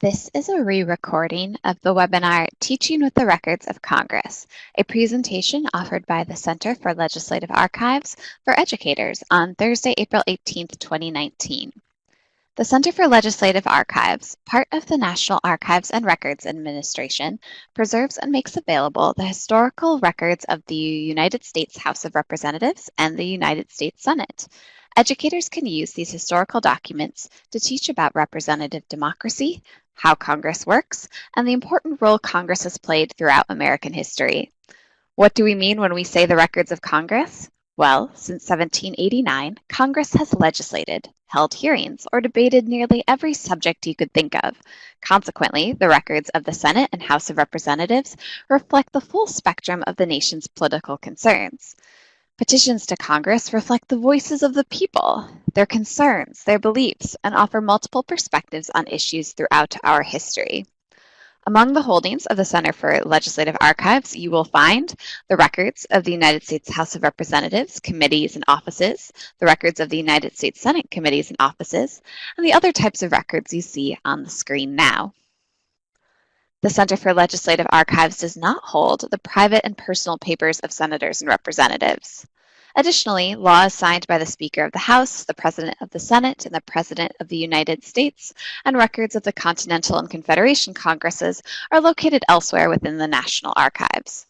This is a re-recording of the webinar Teaching with the Records of Congress, a presentation offered by the Center for Legislative Archives for Educators on Thursday, April 18, 2019. The Center for Legislative Archives, part of the National Archives and Records Administration, preserves and makes available the historical records of the United States House of Representatives and the United States Senate. Educators can use these historical documents to teach about representative democracy, how Congress works, and the important role Congress has played throughout American history. What do we mean when we say the records of Congress? Well, since 1789, Congress has legislated, held hearings, or debated nearly every subject you could think of. Consequently, the records of the Senate and House of Representatives reflect the full spectrum of the nation's political concerns. Petitions to Congress reflect the voices of the people, their concerns, their beliefs, and offer multiple perspectives on issues throughout our history. Among the holdings of the Center for Legislative Archives, you will find the records of the United States House of Representatives, committees, and offices, the records of the United States Senate committees and offices, and the other types of records you see on the screen now. The Center for Legislative Archives does not hold the private and personal papers of senators and representatives. Additionally, laws signed by the Speaker of the House, the President of the Senate, and the President of the United States, and records of the Continental and Confederation Congresses are located elsewhere within the National Archives.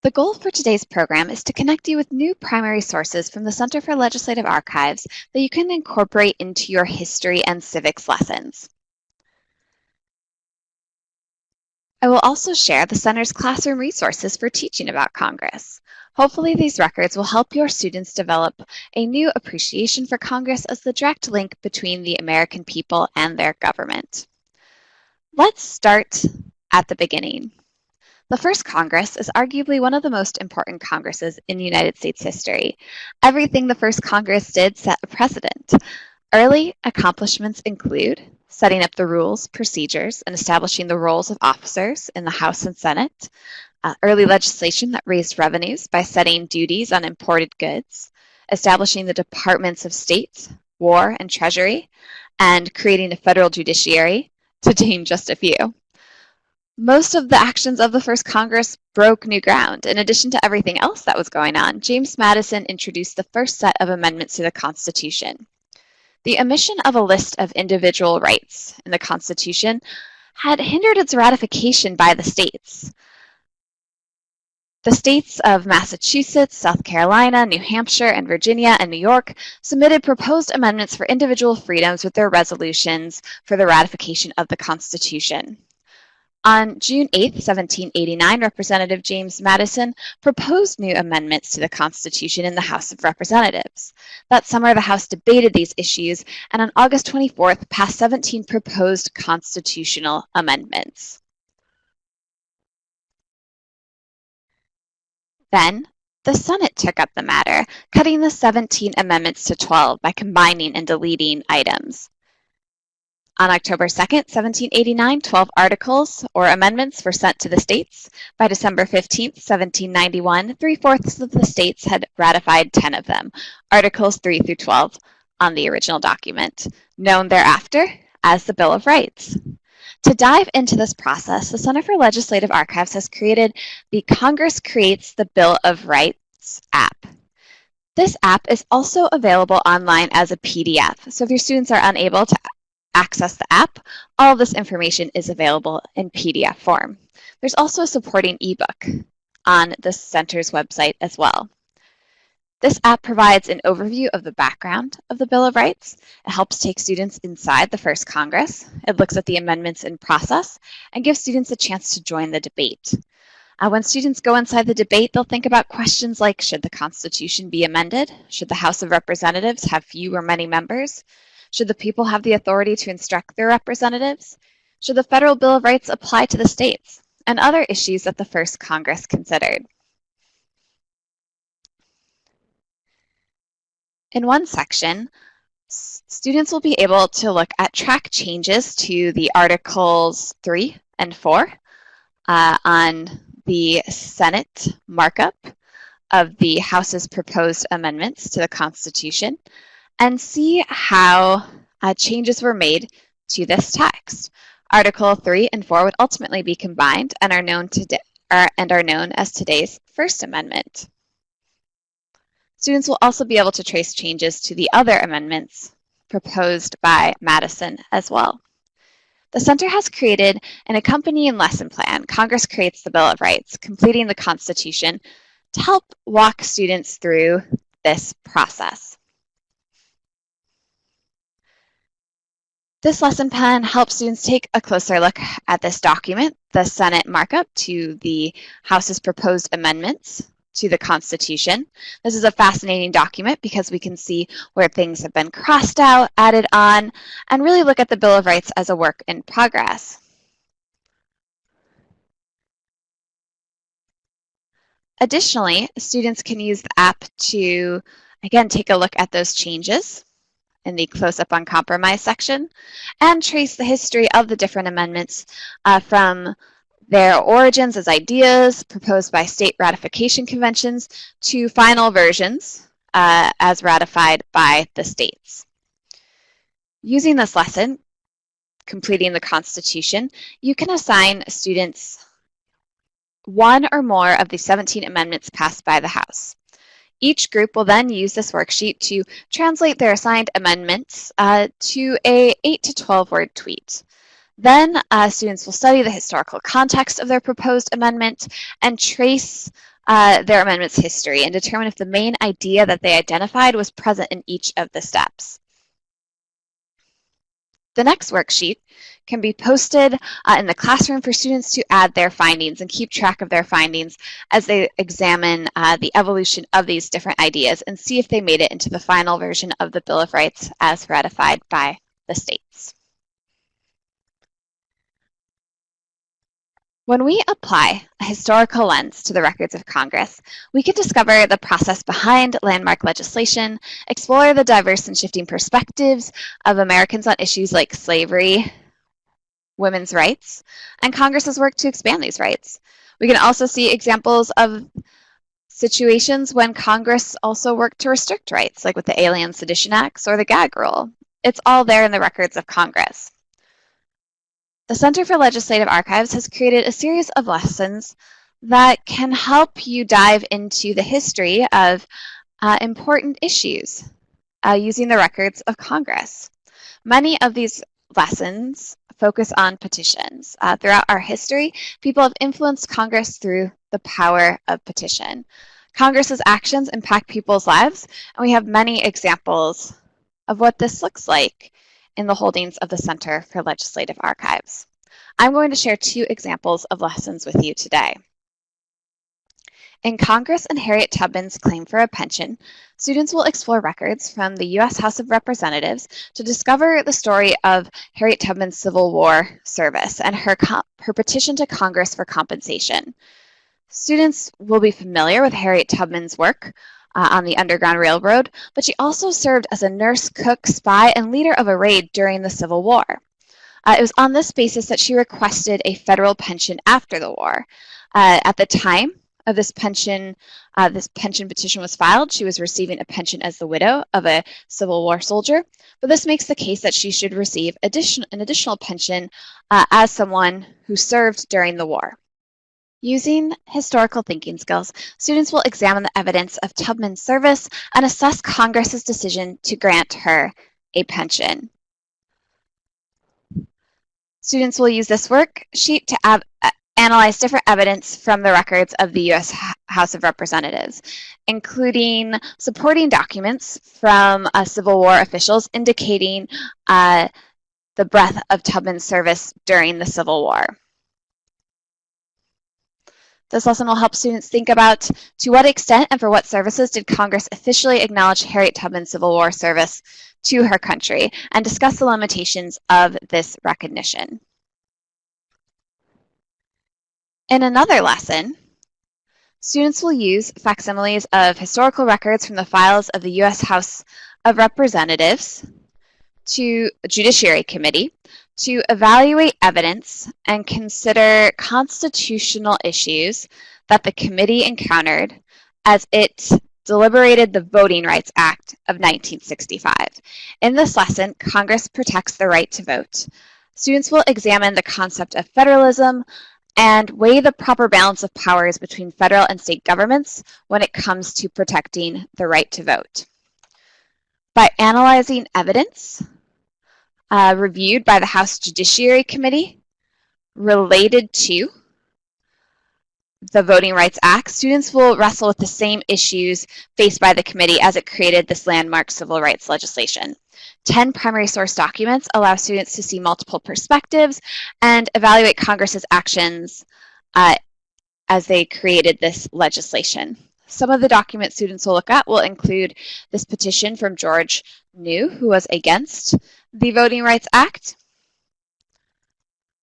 The goal for today's program is to connect you with new primary sources from the Center for Legislative Archives that you can incorporate into your history and civics lessons. I will also share the Center's classroom resources for teaching about Congress. Hopefully these records will help your students develop a new appreciation for Congress as the direct link between the American people and their government. Let's start at the beginning. The first Congress is arguably one of the most important Congresses in United States history. Everything the first Congress did set a precedent. Early accomplishments include setting up the rules, procedures, and establishing the roles of officers in the House and Senate, uh, early legislation that raised revenues by setting duties on imported goods, establishing the Departments of State, War, and Treasury, and creating a federal judiciary, to name just a few. Most of the actions of the first Congress broke new ground. In addition to everything else that was going on, James Madison introduced the first set of amendments to the Constitution. The omission of a list of individual rights in the Constitution had hindered its ratification by the states. The states of Massachusetts, South Carolina, New Hampshire, and Virginia and New York submitted proposed amendments for individual freedoms with their resolutions for the ratification of the Constitution. On June 8, 1789, Representative James Madison proposed new amendments to the Constitution in the House of Representatives. That summer, the House debated these issues, and on August 24th, passed 17 proposed constitutional amendments. Then, the Senate took up the matter, cutting the 17 amendments to 12 by combining and deleting items. On October 2, 1789, 12 articles or amendments were sent to the states. By December 15, 1791, three-fourths of the states had ratified 10 of them, Articles 3 through 12 on the original document, known thereafter as the Bill of Rights. To dive into this process, the Center for Legislative Archives has created the Congress Creates the Bill of Rights app. This app is also available online as a PDF, so if your students are unable to access the app, all this information is available in PDF form. There's also a supporting ebook on the center's website as well. This app provides an overview of the background of the Bill of Rights. It helps take students inside the first Congress. It looks at the amendments in process and gives students a chance to join the debate. Uh, when students go inside the debate, they'll think about questions like, should the Constitution be amended? Should the House of Representatives have few or many members? Should the people have the authority to instruct their representatives? Should the Federal Bill of Rights apply to the states? And other issues that the first Congress considered. In one section, students will be able to look at track changes to the Articles 3 and 4 uh, on the Senate markup of the House's proposed amendments to the Constitution and see how uh, changes were made to this text. Article 3 and 4 would ultimately be combined and are known, to are, and are known as today's First Amendment. Students will also be able to trace changes to the other amendments proposed by Madison as well. The Center has created an accompanying lesson plan. Congress creates the Bill of Rights, completing the Constitution, to help walk students through this process. This lesson plan helps students take a closer look at this document, the Senate markup to the House's proposed amendments to the Constitution. This is a fascinating document because we can see where things have been crossed out, added on, and really look at the Bill of Rights as a work in progress. Additionally, students can use the app to, again, take a look at those changes in the close-up on compromise section and trace the history of the different amendments uh, from their origins as ideas proposed by state ratification conventions to final versions uh, as ratified by the states. Using this lesson, completing the Constitution, you can assign students one or more of the 17 amendments passed by the House. Each group will then use this worksheet to translate their assigned amendments uh, to a 8 to 12 word tweet. Then uh, students will study the historical context of their proposed amendment and trace uh, their amendment's history and determine if the main idea that they identified was present in each of the steps. The next worksheet can be posted uh, in the classroom for students to add their findings and keep track of their findings as they examine uh, the evolution of these different ideas and see if they made it into the final version of the Bill of Rights as ratified by the states. When we apply a historical lens to the records of Congress, we can discover the process behind landmark legislation, explore the diverse and shifting perspectives of Americans on issues like slavery, women's rights, and Congress's work to expand these rights. We can also see examples of situations when Congress also worked to restrict rights, like with the Alien Sedition Acts or the gag rule. It's all there in the records of Congress. The Center for Legislative Archives has created a series of lessons that can help you dive into the history of uh, important issues uh, using the records of Congress. Many of these lessons focus on petitions. Uh, throughout our history, people have influenced Congress through the power of petition. Congress's actions impact people's lives, and we have many examples of what this looks like in the holdings of the Center for Legislative Archives. I'm going to share two examples of lessons with you today. In Congress and Harriet Tubman's claim for a pension, students will explore records from the U.S. House of Representatives to discover the story of Harriet Tubman's Civil War service and her, her petition to Congress for compensation. Students will be familiar with Harriet Tubman's work uh, on the Underground Railroad, but she also served as a nurse, cook, spy, and leader of a raid during the Civil War. Uh, it was on this basis that she requested a federal pension after the war. Uh, at the time of this pension, uh, this pension petition was filed, she was receiving a pension as the widow of a Civil War soldier, but this makes the case that she should receive addition, an additional pension uh, as someone who served during the war. Using historical thinking skills, students will examine the evidence of Tubman's service and assess Congress's decision to grant her a pension. Students will use this worksheet to uh, analyze different evidence from the records of the U.S. House of Representatives, including supporting documents from uh, Civil War officials indicating uh, the breadth of Tubman's service during the Civil War. This lesson will help students think about to what extent and for what services did Congress officially acknowledge Harriet Tubman's Civil War service to her country and discuss the limitations of this recognition. In another lesson, students will use facsimiles of historical records from the files of the U.S. House of Representatives to Judiciary Committee to evaluate evidence and consider constitutional issues that the committee encountered as it deliberated the Voting Rights Act of 1965. In this lesson, Congress protects the right to vote. Students will examine the concept of federalism and weigh the proper balance of powers between federal and state governments when it comes to protecting the right to vote. By analyzing evidence uh, reviewed by the House Judiciary Committee related to the Voting Rights Act, students will wrestle with the same issues faced by the committee as it created this landmark civil rights legislation. 10 primary source documents allow students to see multiple perspectives and evaluate Congress's actions uh, as they created this legislation. Some of the documents students will look at will include this petition from George New, who was against the Voting Rights Act,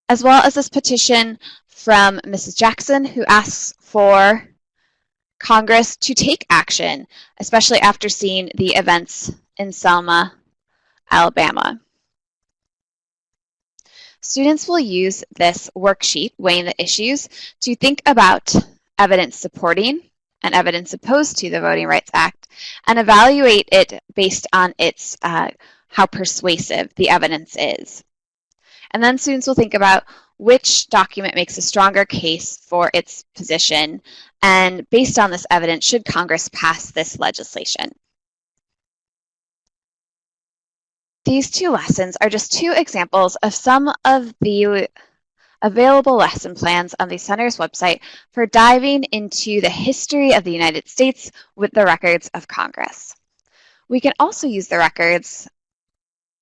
as well as this petition from Mrs. Jackson, who asks for Congress to take action, especially after seeing the events in Selma, Alabama. Students will use this worksheet, Weighing the Issues, to think about evidence supporting and evidence opposed to the Voting Rights Act and evaluate it based on its uh, how persuasive the evidence is. And then students will think about which document makes a stronger case for its position, and based on this evidence, should Congress pass this legislation? These two lessons are just two examples of some of the available lesson plans on the Center's website for diving into the history of the United States with the records of Congress. We can also use the records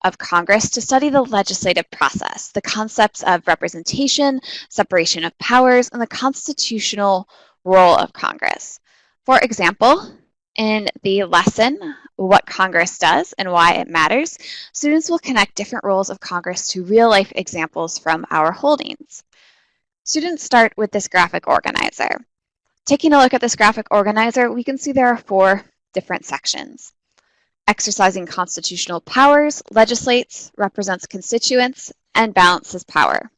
of Congress to study the legislative process, the concepts of representation, separation of powers, and the constitutional role of Congress. For example, in the lesson, What Congress Does and Why It Matters, students will connect different roles of Congress to real-life examples from our holdings. Students start with this graphic organizer. Taking a look at this graphic organizer, we can see there are four different sections exercising constitutional powers, legislates, represents constituents, and balances power.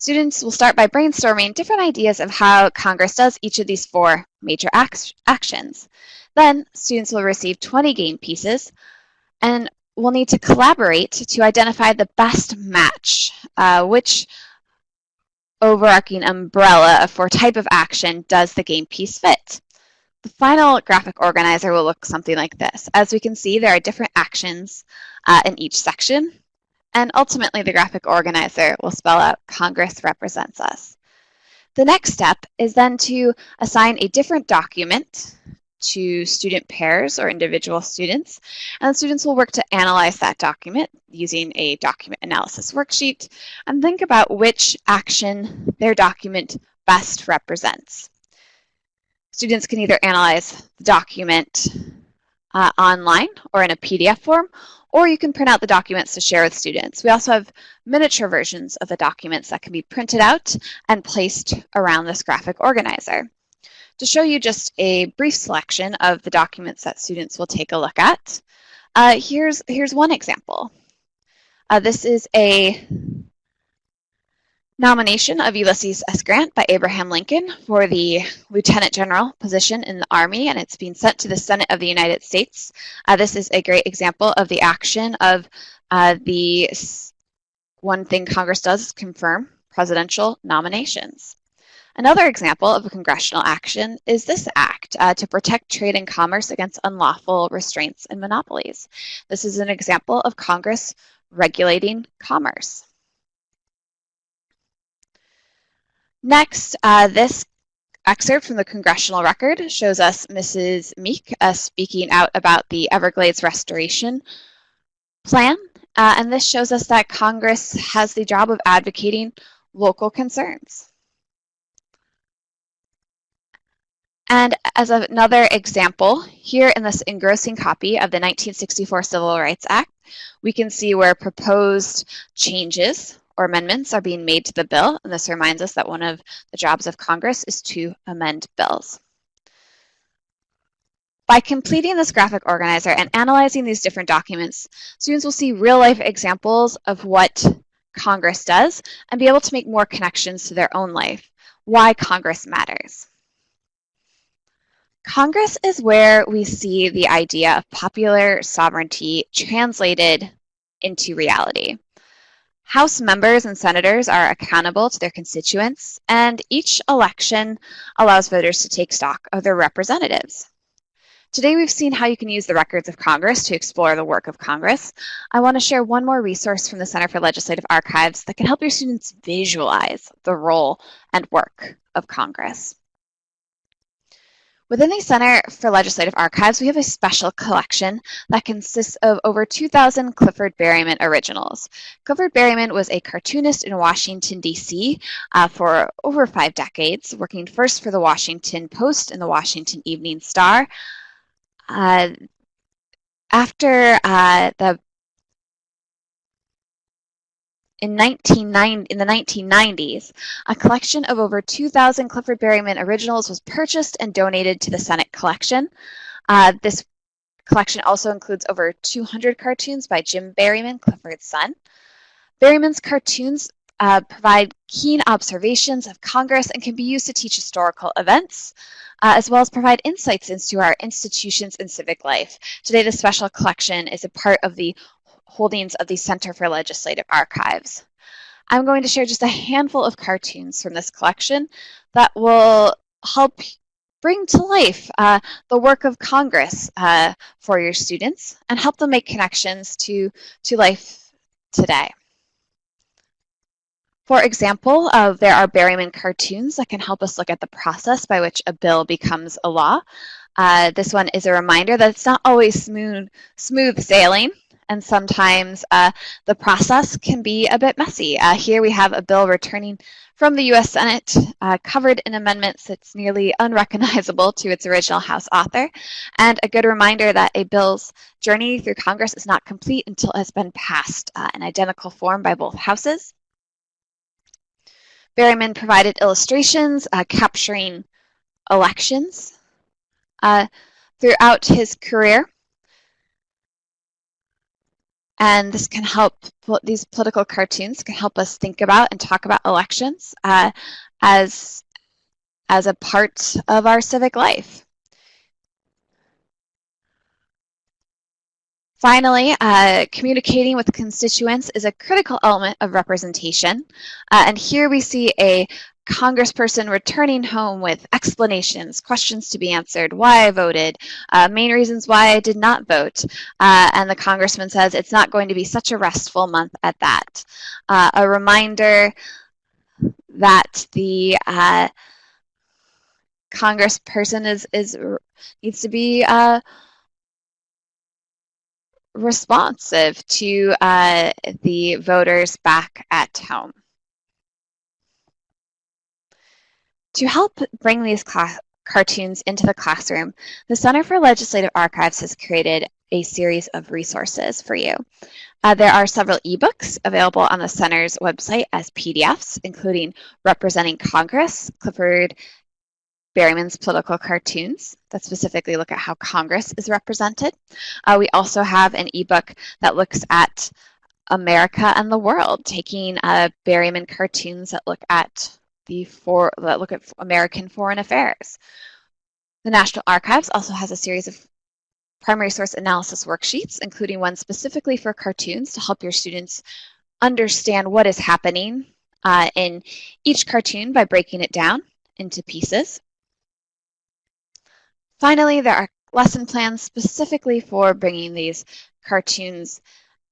Students will start by brainstorming different ideas of how Congress does each of these four major actions. Then students will receive 20 game pieces and will need to collaborate to identify the best match, uh, which overarching umbrella for type of action does the game piece fit. The final graphic organizer will look something like this. As we can see, there are different actions uh, in each section, and ultimately the graphic organizer will spell out Congress represents us. The next step is then to assign a different document to student pairs or individual students, and students will work to analyze that document using a document analysis worksheet and think about which action their document best represents. Students can either analyze the document uh, online or in a PDF form, or you can print out the documents to share with students. We also have miniature versions of the documents that can be printed out and placed around this graphic organizer. To show you just a brief selection of the documents that students will take a look at, uh, here's, here's one example. Uh, this is a nomination of Ulysses S. Grant by Abraham Lincoln for the Lieutenant General position in the Army, and it's being sent to the Senate of the United States. Uh, this is a great example of the action of uh, the one thing Congress does is confirm presidential nominations. Another example of a congressional action is this act uh, to protect trade and commerce against unlawful restraints and monopolies. This is an example of Congress regulating commerce. Next, uh, this excerpt from the congressional record shows us Mrs. Meek uh, speaking out about the Everglades restoration plan. Uh, and this shows us that Congress has the job of advocating local concerns. And as another example, here in this engrossing copy of the 1964 Civil Rights Act, we can see where proposed changes or amendments are being made to the bill. And this reminds us that one of the jobs of Congress is to amend bills. By completing this graphic organizer and analyzing these different documents, students will see real-life examples of what Congress does and be able to make more connections to their own life, why Congress matters. Congress is where we see the idea of popular sovereignty translated into reality. House members and senators are accountable to their constituents, and each election allows voters to take stock of their representatives. Today we've seen how you can use the records of Congress to explore the work of Congress. I want to share one more resource from the Center for Legislative Archives that can help your students visualize the role and work of Congress. Within the Center for Legislative Archives, we have a special collection that consists of over 2,000 Clifford Berryman originals. Clifford Berryman was a cartoonist in Washington, D.C. Uh, for over five decades, working first for the Washington Post and the Washington Evening Star. Uh, after uh, the in, 1990, in the 1990s, a collection of over 2,000 Clifford Berryman originals was purchased and donated to the Senate collection. Uh, this collection also includes over 200 cartoons by Jim Berryman, Clifford's son. Berryman's cartoons uh, provide keen observations of Congress and can be used to teach historical events, uh, as well as provide insights into our institutions and civic life. Today, the special collection is a part of the holdings of the Center for Legislative Archives. I'm going to share just a handful of cartoons from this collection that will help bring to life uh, the work of Congress uh, for your students and help them make connections to, to life today. For example, uh, there are Berryman cartoons that can help us look at the process by which a bill becomes a law. Uh, this one is a reminder that it's not always smooth, smooth sailing and sometimes uh, the process can be a bit messy. Uh, here we have a bill returning from the U.S. Senate uh, covered in amendments that's nearly unrecognizable to its original House author, and a good reminder that a bill's journey through Congress is not complete until it has been passed uh, in identical form by both houses. Berryman provided illustrations uh, capturing elections uh, throughout his career. And this can help, these political cartoons can help us think about and talk about elections uh, as, as a part of our civic life. Finally, uh, communicating with constituents is a critical element of representation. Uh, and here we see a congressperson returning home with explanations, questions to be answered, why I voted, uh, main reasons why I did not vote. Uh, and the congressman says it's not going to be such a restful month at that. Uh, a reminder that the uh, congressperson is, is needs to be responsive to uh, the voters back at home. To help bring these cartoons into the classroom, the Center for Legislative Archives has created a series of resources for you. Uh, there are several ebooks available on the Center's website as PDFs, including Representing Congress, Clifford Berryman's political cartoons that specifically look at how Congress is represented. Uh, we also have an ebook that looks at America and the world, taking uh, Berryman cartoons that look at the for that look at American foreign affairs. The National Archives also has a series of primary source analysis worksheets, including one specifically for cartoons to help your students understand what is happening uh, in each cartoon by breaking it down into pieces. Finally, there are lesson plans specifically for bringing these cartoons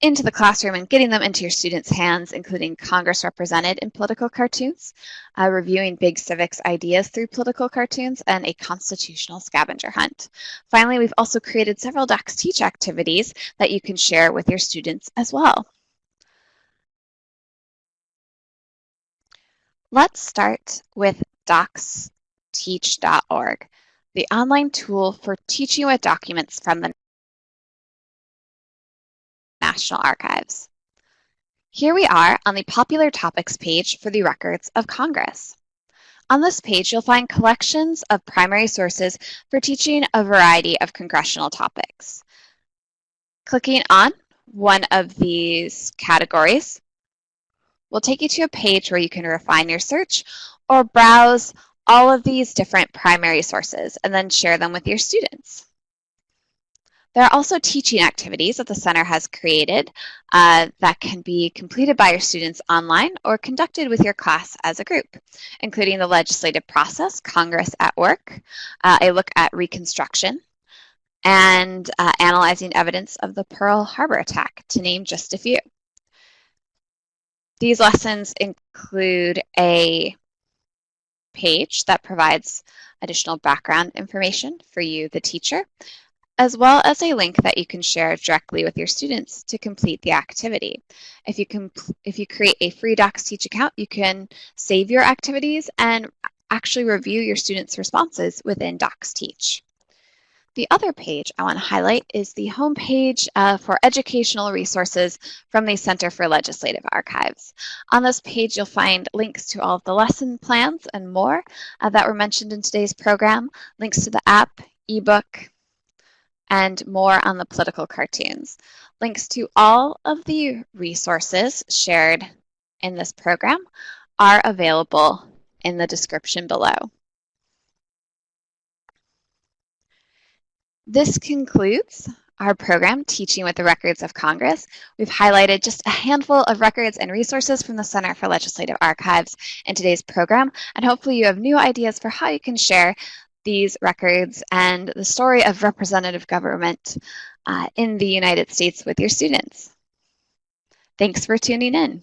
into the classroom and getting them into your students' hands, including Congress represented in political cartoons, uh, reviewing big civics ideas through political cartoons, and a constitutional scavenger hunt. Finally, we've also created several Docs Teach activities that you can share with your students as well. Let's start with docsteach.org, the online tool for teaching with documents from the National Archives. Here we are on the Popular Topics page for the records of Congress. On this page, you'll find collections of primary sources for teaching a variety of congressional topics. Clicking on one of these categories will take you to a page where you can refine your search or browse all of these different primary sources and then share them with your students. There are also teaching activities that the center has created uh, that can be completed by your students online or conducted with your class as a group, including the legislative process, Congress at Work, uh, a look at Reconstruction, and uh, analyzing evidence of the Pearl Harbor attack, to name just a few. These lessons include a page that provides additional background information for you, the teacher, as well as a link that you can share directly with your students to complete the activity. If you, if you create a free Docs Teach account, you can save your activities and actually review your students' responses within Docs Teach. The other page I want to highlight is the homepage uh, for educational resources from the Center for Legislative Archives. On this page, you'll find links to all of the lesson plans and more uh, that were mentioned in today's program, links to the app, ebook, and more on the political cartoons. Links to all of the resources shared in this program are available in the description below. This concludes our program, Teaching with the Records of Congress. We've highlighted just a handful of records and resources from the Center for Legislative Archives in today's program, and hopefully you have new ideas for how you can share these records and the story of representative government uh, in the United States with your students. Thanks for tuning in.